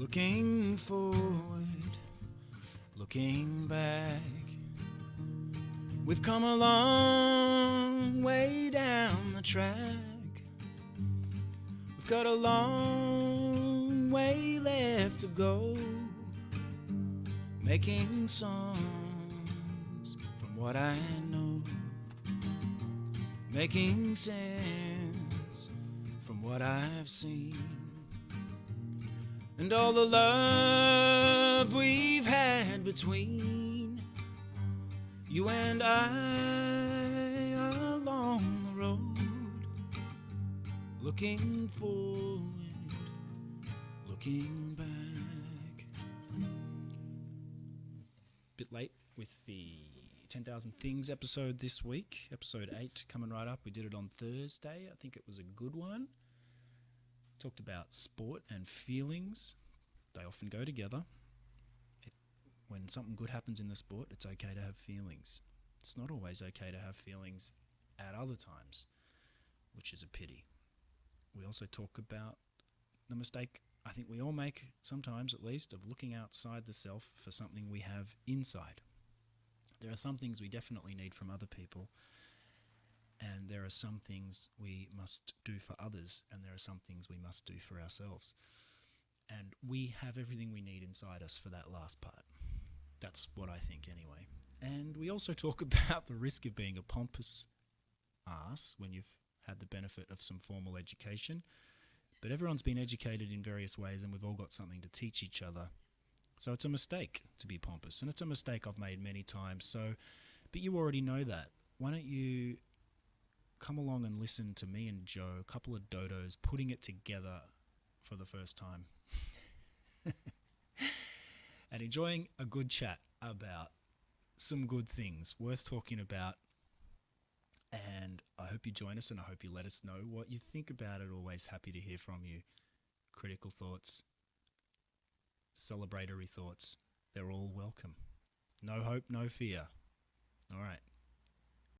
Looking forward, looking back. We've come a long way down the track. We've got a long way left to go. Making songs from what I know. Making sense from what I've seen. And all the love we've had between you and I along the road, looking forward, looking back. Bit late with the 10,000 Things episode this week, episode 8 coming right up. We did it on Thursday. I think it was a good one. Talked about sport and feelings. They often go together. It, when something good happens in the sport, it's okay to have feelings. It's not always okay to have feelings at other times, which is a pity. We also talk about the mistake I think we all make, sometimes at least, of looking outside the self for something we have inside. There are some things we definitely need from other people, are some things we must do for others, and there are some things we must do for ourselves. And we have everything we need inside us for that last part. That's what I think, anyway. And we also talk about the risk of being a pompous ass when you've had the benefit of some formal education. But everyone's been educated in various ways, and we've all got something to teach each other. So it's a mistake to be pompous, and it's a mistake I've made many times. So, but you already know that. Why don't you come along and listen to me and Joe, a couple of dodos, putting it together for the first time. and enjoying a good chat about some good things worth talking about. And I hope you join us and I hope you let us know what you think about it. Always happy to hear from you. Critical thoughts, celebratory thoughts, they're all welcome. No hope, no fear. All right.